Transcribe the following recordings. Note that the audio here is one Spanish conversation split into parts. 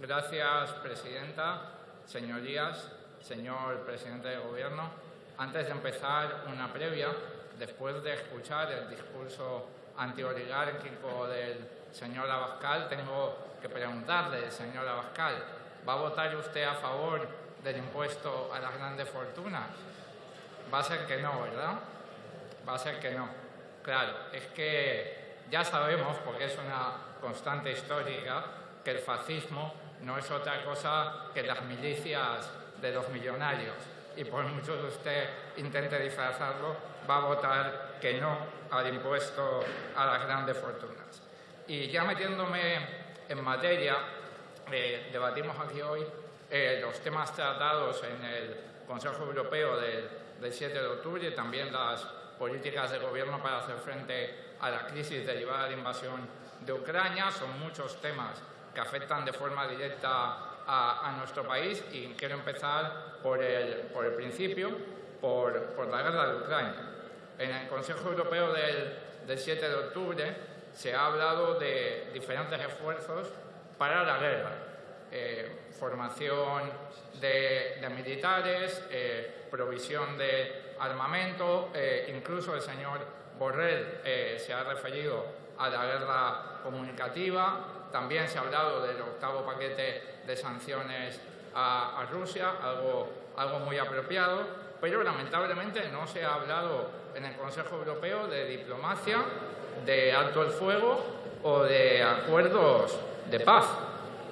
Gracias, Presidenta. Señorías, señor Presidente del Gobierno, antes de empezar una previa, después de escuchar el discurso antioligárquico del señor Abascal, tengo que preguntarle, señor Abascal, ¿va a votar usted a favor del impuesto a las grandes fortunas? Va a ser que no, ¿verdad? Va a ser que no. Claro, es que ya sabemos, porque es una constante histórica, que el fascismo no es otra cosa que las milicias de los millonarios. Y por mucho que usted intente disfrazarlo, va a votar que no al impuesto a las grandes fortunas. Y ya metiéndome en materia, eh, debatimos aquí hoy eh, los temas tratados en el Consejo Europeo del, del 7 de octubre también las políticas de gobierno para hacer frente a la crisis derivada de la invasión de Ucrania. Son muchos temas que afectan de forma directa a, nuestro país y quiero empezar por el, por el principio, por, la guerra de Ucrania. En el Consejo Europeo del, del 7 de octubre se ha hablado de diferentes esfuerzos para la guerra. Eh, formación de, de militares, eh, provisión de armamento, eh, incluso el señor Borrell eh, se ha referido a la guerra comunicativa, también se ha hablado del octavo paquete de sanciones a, Rusia, algo, algo muy apropiado, pero lamentablemente no se ha hablado en el Consejo Europeo de diplomacia, de alto el fuego o de acuerdos de paz.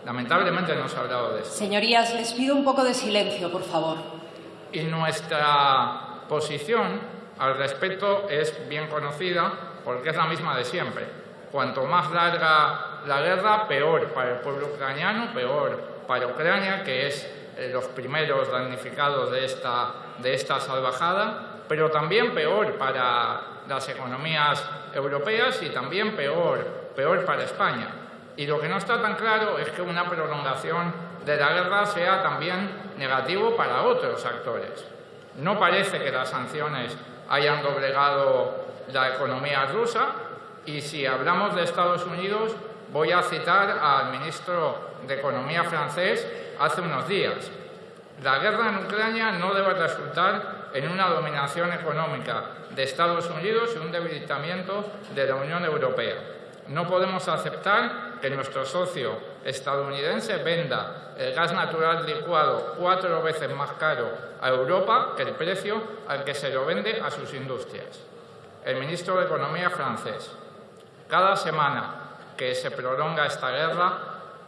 Lamentablemente no se ha hablado de eso. Señorías, les pido un poco de silencio, por favor. Y nuestra posición al respecto es bien conocida porque es la misma de siempre. Cuanto más larga la guerra, peor para el pueblo ucraniano, peor para Ucrania, que es eh, los primeros damnificados de esta, de esta salvajada, pero también peor para las economías europeas y también peor, peor para España. Y lo que no está tan claro es que una prolongación de la guerra sea también negativo para otros actores. No parece que las sanciones hayan doblegado la economía rusa y si hablamos de Estados Unidos voy a citar al ministro de Economía francés hace unos días. La guerra en Ucrania no debe resultar en una dominación económica de Estados Unidos y un debilitamiento de la Unión Europea. No podemos aceptar que nuestro socio estadounidense venda el gas natural licuado cuatro veces más caro a Europa que el precio al que se lo vende a sus industrias. El ministro de Economía francés. Cada semana que se prolonga esta guerra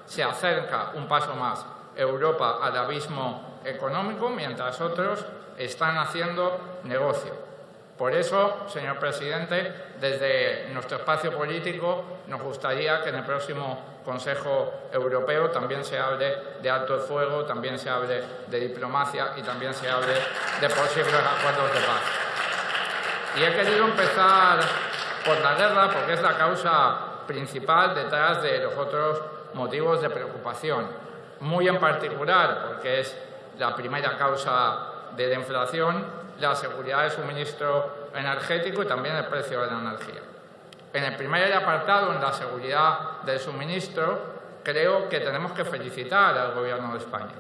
se acerca un paso más Europa al abismo económico, mientras otros están haciendo negocio. Por eso, señor presidente, desde nuestro espacio político nos gustaría que en el próximo Consejo Europeo también se hable de alto fuego, también se hable de diplomacia y también se hable de posibles acuerdos de paz. Y he querido empezar por la guerra porque es la causa principal detrás de los otros motivos de preocupación. Muy en particular porque es la primera causa de la inflación la seguridad de suministro energético y también el precio de la energía. En el primer apartado, en la seguridad del suministro, creo que tenemos que felicitar al Gobierno de España.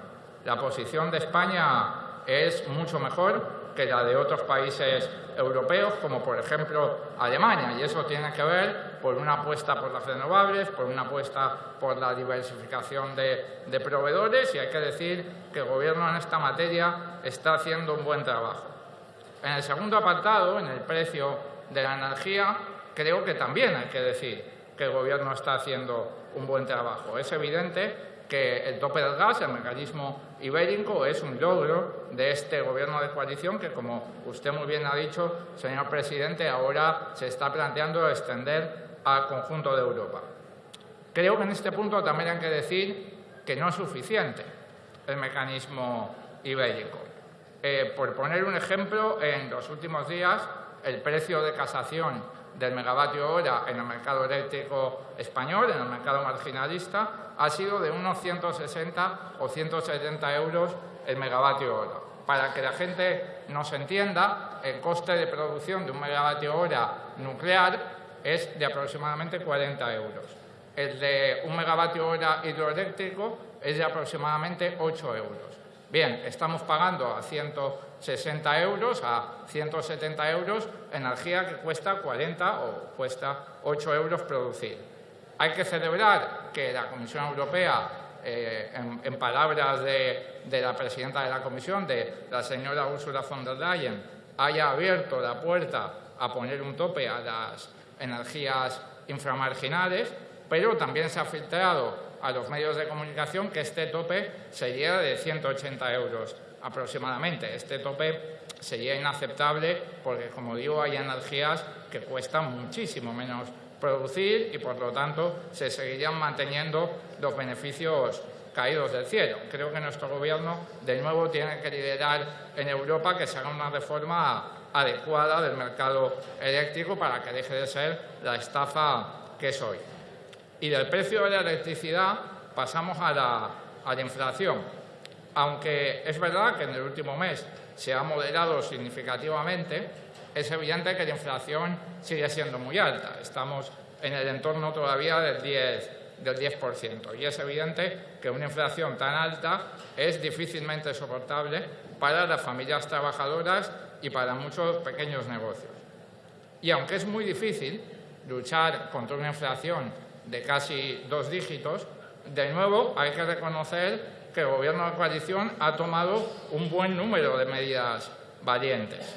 La posición de España es mucho mejor que la de otros países europeos, como por ejemplo Alemania, y eso tiene que ver por una apuesta por las renovables, por una apuesta por la diversificación de, proveedores, y hay que decir que el Gobierno en esta materia está haciendo un buen trabajo. En el segundo apartado, en el precio de la energía, creo que también hay que decir que el Gobierno está haciendo un buen trabajo. Es evidente que el tope del gas, el mecanismo ibérico, es un logro de este Gobierno de coalición que, como usted muy bien ha dicho, señor presidente, ahora se está planteando extender al conjunto de Europa. Creo que en este punto también hay que decir que no es suficiente el mecanismo ibérico. Eh, por poner un ejemplo, en los últimos días el precio de casación del megavatio hora en el mercado eléctrico español, en el mercado marginalista, ha sido de unos 160 o 170 euros el megavatio hora. Para que la gente nos entienda, el coste de producción de un megavatio hora nuclear es de aproximadamente 40 euros. El de un megavatio hora hidroeléctrico es de aproximadamente 8 euros. Bien, estamos pagando a 160 euros, a 170 euros, energía que cuesta 40 o cuesta 8 euros producir. Hay que celebrar que la Comisión Europea, eh, en, palabras de, la presidenta de la Comisión, de la señora Ursula von der Leyen, haya abierto la puerta a poner un tope a las energías inframarginales, pero también se ha filtrado a los medios de comunicación que este tope sería de 180 euros aproximadamente. Este tope sería inaceptable porque, como digo, hay energías que cuestan muchísimo menos producir y, por lo tanto, se seguirían manteniendo los beneficios caídos del cielo. Creo que nuestro Gobierno, de nuevo, tiene que liderar en Europa que se haga una reforma adecuada del mercado eléctrico para que deje de ser la estafa que es hoy. Y del precio de la electricidad pasamos a la, inflación. Aunque es verdad que en el último mes se ha moderado significativamente, es evidente que la inflación sigue siendo muy alta. Estamos en el entorno todavía del 10, del 10%. Y es evidente que una inflación tan alta es difícilmente soportable para las familias trabajadoras y para muchos pequeños negocios. Y aunque es muy difícil luchar contra una inflación de casi dos dígitos, de nuevo hay que reconocer que el Gobierno de coalición ha tomado un buen número de medidas valientes.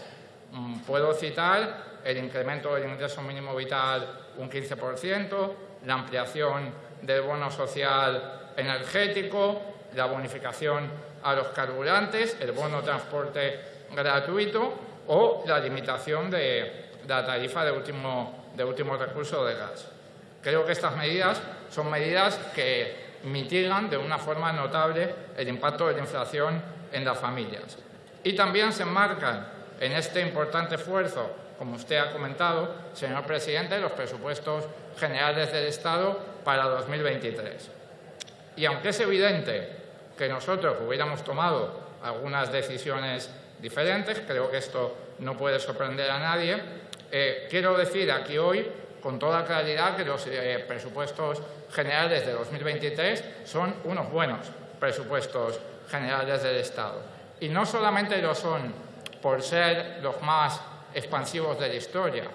Mm, puedo citar el incremento del ingreso mínimo vital un 15%, la ampliación del bono social energético, la bonificación a los carburantes, el bono transporte gratuito o la limitación de la tarifa de último, de último recurso de gas. Creo que estas medidas son medidas que mitigan de una forma notable el impacto de la inflación en las familias. Y también se enmarcan en este importante esfuerzo, como usted ha comentado, señor presidente, los presupuestos generales del Estado para 2023. Y aunque es evidente que nosotros hubiéramos tomado algunas decisiones diferentes, creo que esto no puede sorprender a nadie, eh, quiero decir aquí hoy con toda claridad que los eh, presupuestos generales de 2023 son unos buenos presupuestos generales del Estado. Y no solamente lo son por ser los más expansivos de la historia,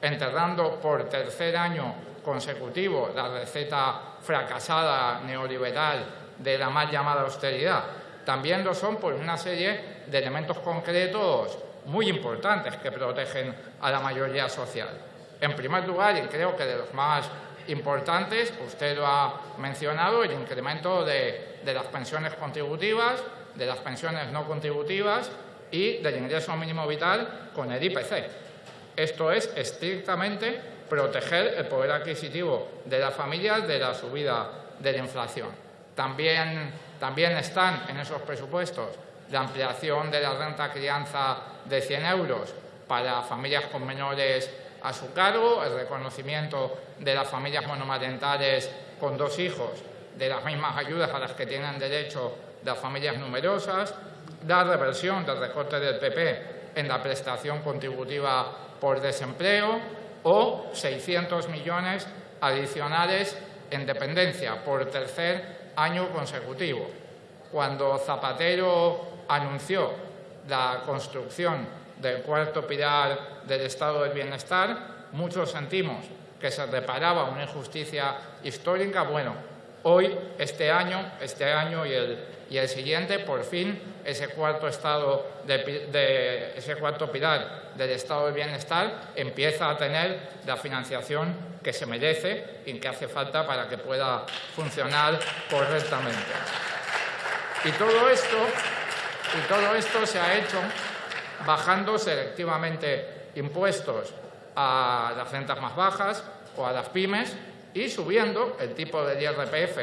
enterrando por tercer año consecutivo la receta fracasada neoliberal de la mal llamada austeridad, también lo son por una serie de elementos concretos muy importantes que protegen a la mayoría social. En primer lugar, y creo que de los más importantes, usted lo ha mencionado, el incremento de, las pensiones contributivas, de las pensiones no contributivas y del ingreso mínimo vital con el IPC. Esto es estrictamente proteger el poder adquisitivo de las familias de la subida de la inflación. También, también están en esos presupuestos la ampliación de la renta crianza de 100 euros para familias con menores a su cargo, el reconocimiento de las familias monomarentales con dos hijos, de las mismas ayudas a las que tienen derecho las familias numerosas, la reversión del recorte del PP en la prestación contributiva por desempleo o 600 millones adicionales en dependencia por tercer año consecutivo. Cuando Zapatero anunció la construcción del cuarto pilar del estado del bienestar, muchos sentimos que se reparaba una injusticia histórica. Bueno, hoy, este año, este año y el, y el siguiente, por fin, ese cuarto, estado de, ese cuarto pilar del estado del bienestar empieza a tener la financiación que se merece y que hace falta para que pueda funcionar correctamente. Y todo esto, y todo esto se ha hecho bajando selectivamente impuestos a las rentas más bajas o a las pymes y subiendo el tipo de IRPF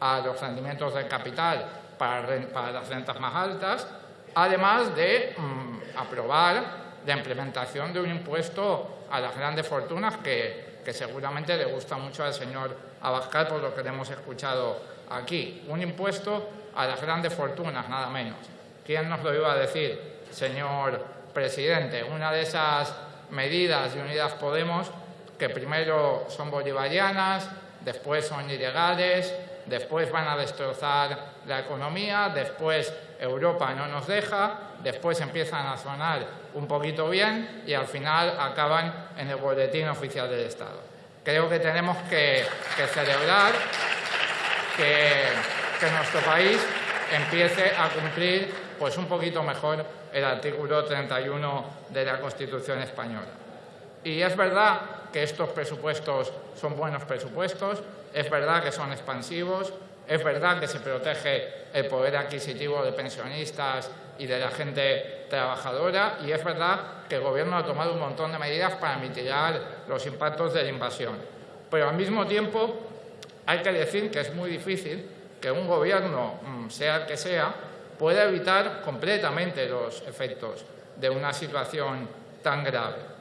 a los rendimientos del capital para, las rentas más altas, además de mm, aprobar la implementación de un impuesto a las grandes fortunas que, que seguramente le gusta mucho al señor Abascal por lo que le hemos escuchado aquí. Un impuesto a las grandes fortunas, nada menos. ¿Quién nos lo iba a decir? señor presidente. Una de esas medidas de Unidas Podemos, que primero son bolivarianas, después son ilegales, después van a destrozar la economía, después Europa no nos deja, después empiezan a sonar un poquito bien y al final acaban en el boletín oficial del Estado. Creo que tenemos que, celebrar que, nuestro país empiece a cumplir pues un poquito mejor el artículo 31 de la Constitución española. Y es verdad que estos presupuestos son buenos presupuestos, es verdad que son expansivos, es verdad que se protege el poder adquisitivo de pensionistas y de la gente trabajadora y es verdad que el Gobierno ha tomado un montón de medidas para mitigar los impactos de la invasión. Pero al mismo tiempo hay que decir que es muy difícil que un Gobierno, mm, sea el que sea, pueda evitar completamente los efectos de una situación tan grave.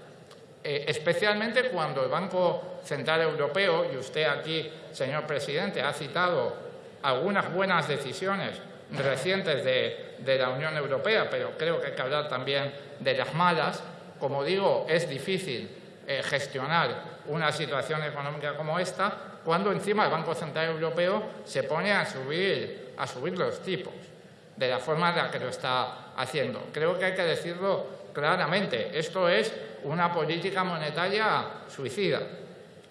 Eh, especialmente cuando el Banco Central Europeo, y usted aquí, señor presidente, ha citado algunas buenas decisiones recientes de, la Unión Europea, pero creo que hay que hablar también de las malas. Como digo, es difícil eh, gestionar una situación económica como esta cuando encima el Banco Central Europeo se pone a subir, a subir los tipos de la forma en la que lo está haciendo. Creo que hay que decirlo claramente. Esto es una política monetaria suicida.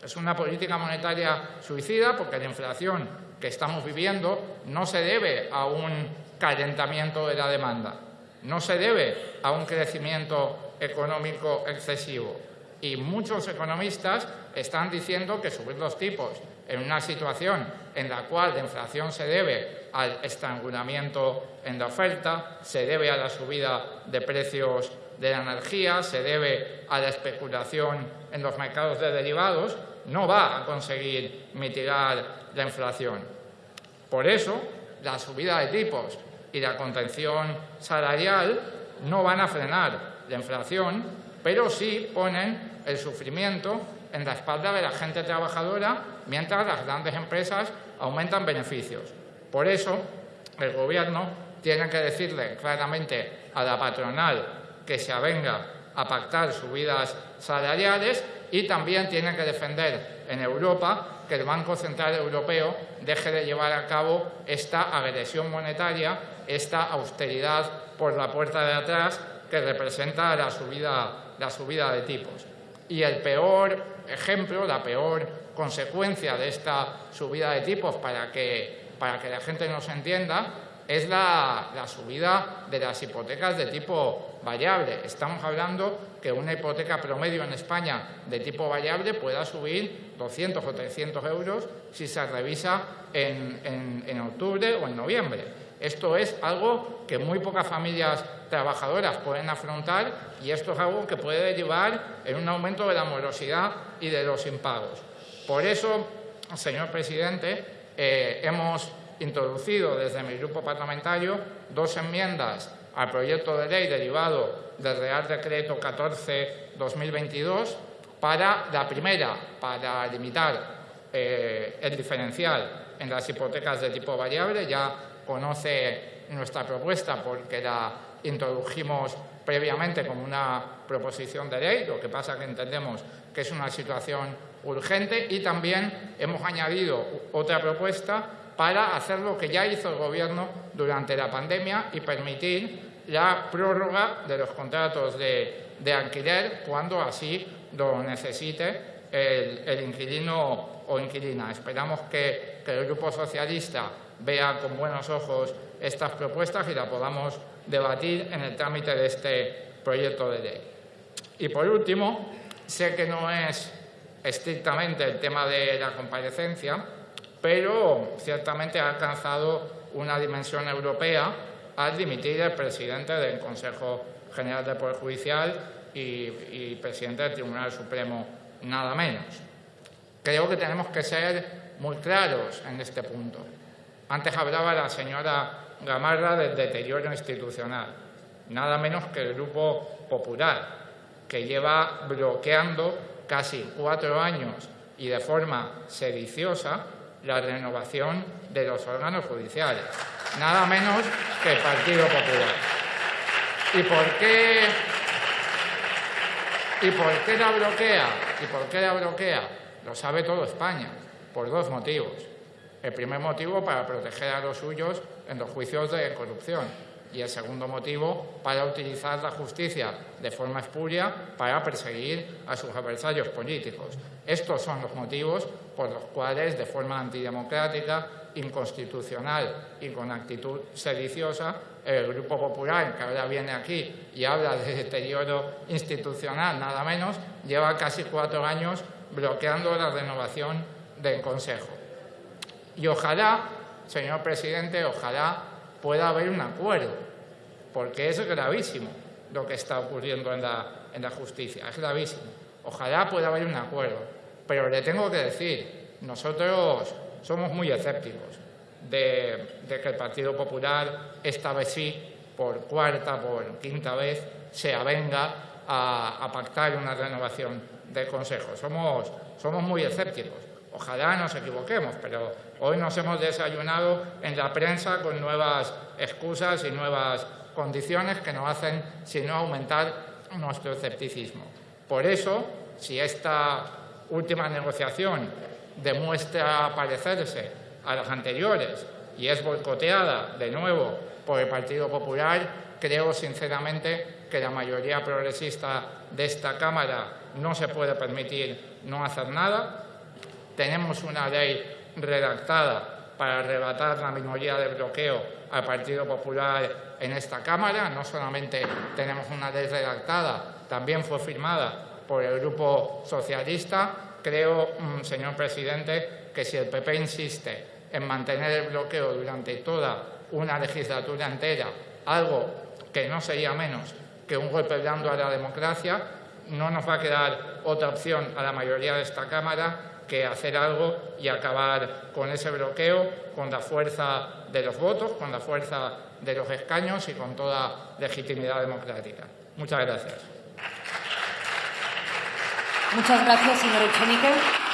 Es una política monetaria suicida porque la inflación que estamos viviendo no se debe a un calentamiento de la demanda, no se debe a un crecimiento económico excesivo. Y muchos economistas están diciendo que subir los tipos en una situación en la cual la inflación se debe al estrangulamiento en la oferta, se debe a la subida de precios de la energía, se debe a la especulación en los mercados de derivados, no va a conseguir mitigar la inflación. Por eso, la subida de tipos y la contención salarial no van a frenar la inflación, pero sí ponen el sufrimiento en la espalda de la gente trabajadora mientras las grandes empresas aumentan beneficios. Por eso, el Gobierno tiene que decirle claramente a la patronal que se avenga a pactar subidas salariales y también tiene que defender en Europa que el Banco Central Europeo deje de llevar a cabo esta agresión monetaria, esta austeridad por la puerta de atrás que representa la subida, la subida de tipos. Y el peor ejemplo, la peor consecuencia de esta subida de tipos para que, para que la gente nos entienda es la, subida de las hipotecas de tipo variable. Estamos hablando que una hipoteca promedio en España de tipo variable pueda subir 200 o 300 euros si se revisa en, en octubre o en noviembre. Esto es algo que muy pocas familias trabajadoras pueden afrontar y esto es algo que puede derivar en un aumento de la morosidad y de los impagos. Por eso, señor presidente, eh, hemos introducido desde mi grupo parlamentario dos enmiendas al proyecto de ley derivado del Real Decreto 14-2022 para la primera, para limitar eh, el diferencial en las hipotecas de tipo variable. Ya conoce nuestra propuesta porque la introdujimos previamente como una proposición de ley, lo que pasa que entendemos que es una situación urgente y también hemos añadido otra propuesta para hacer lo que ya hizo el Gobierno durante la pandemia y permitir la prórroga de los contratos de, alquiler cuando así lo necesite el, inquilino o inquilina. Esperamos que, que el Grupo Socialista vea con buenos ojos estas propuestas y la podamos debatir en el trámite de este proyecto de ley. Y por último, sé que no es estrictamente el tema de la comparecencia, pero ciertamente ha alcanzado una dimensión europea al dimitir el presidente del Consejo General del Poder Judicial y, y presidente del Tribunal Supremo, nada menos. Creo que tenemos que ser muy claros en este punto. Antes hablaba la señora Gamarra del deterioro institucional, nada menos que el Grupo Popular, que lleva bloqueando casi cuatro años y de forma sediciosa la renovación de los órganos judiciales, nada menos que el Partido Popular. ¿Y por qué, y por qué la bloquea? ¿Y por qué la bloquea? Lo sabe todo España. por dos motivos. El primer motivo para proteger a los suyos en los juicios de corrupción y el segundo motivo para utilizar la justicia de forma espuria para perseguir a sus adversarios políticos. Estos son los motivos por los cuales, de forma antidemocrática, inconstitucional y con actitud sediciosa, el Grupo Popular, que ahora viene aquí y habla de deterioro institucional, nada menos, lleva casi cuatro años bloqueando la renovación del Consejo. Y ojalá, señor presidente, ojalá pueda haber un acuerdo, porque es gravísimo lo que está ocurriendo en la, justicia, es gravísimo. Ojalá pueda haber un acuerdo, pero le tengo que decir, nosotros somos muy escépticos de, que el Partido Popular, esta vez sí, por cuarta, por quinta vez, se avenga a, a pactar una renovación del Consejo. Somos, somos muy escépticos. Ojalá nos equivoquemos, pero hoy nos hemos desayunado en la prensa con nuevas excusas y nuevas condiciones que no hacen sino aumentar nuestro escepticismo. Por eso, si esta última negociación demuestra parecerse a las anteriores y es boicoteada de nuevo por el Partido Popular, creo sinceramente que la mayoría progresista de esta Cámara no se puede permitir no hacer nada tenemos una ley redactada para arrebatar la minoría de bloqueo al Partido Popular en esta Cámara. No solamente tenemos una ley redactada, también fue firmada por el Grupo Socialista. Creo, mm, señor presidente, que si el PP insiste en mantener el bloqueo durante toda una legislatura entera, algo que no sería menos que un golpe blando a la democracia, no nos va a quedar otra opción a la mayoría de esta Cámara que hacer algo y acabar con ese bloqueo, con la fuerza de los votos, con la fuerza de los escaños y con toda legitimidad democrática. Muchas gracias. Muchas gracias, señor Echenique.